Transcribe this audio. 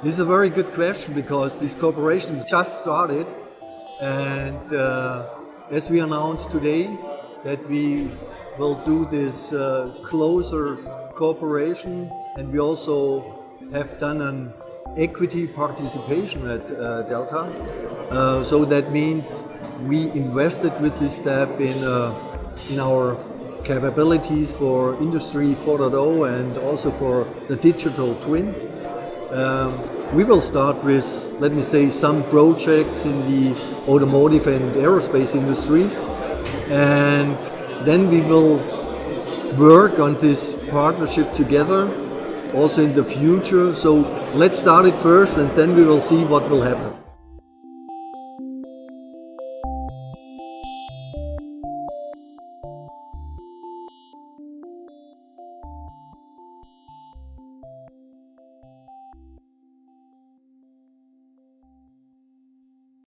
This is a very good question because this cooperation just started and uh, as we announced today that we will do this uh, closer cooperation and we also have done an equity participation at uh, Delta. Uh, so that means we invested with this step in, uh, in our capabilities for Industry 4.0 and also for the digital twin. Um, we will start with, let me say, some projects in the automotive and aerospace industries and then we will work on this partnership together also in the future. So let's start it first and then we will see what will happen.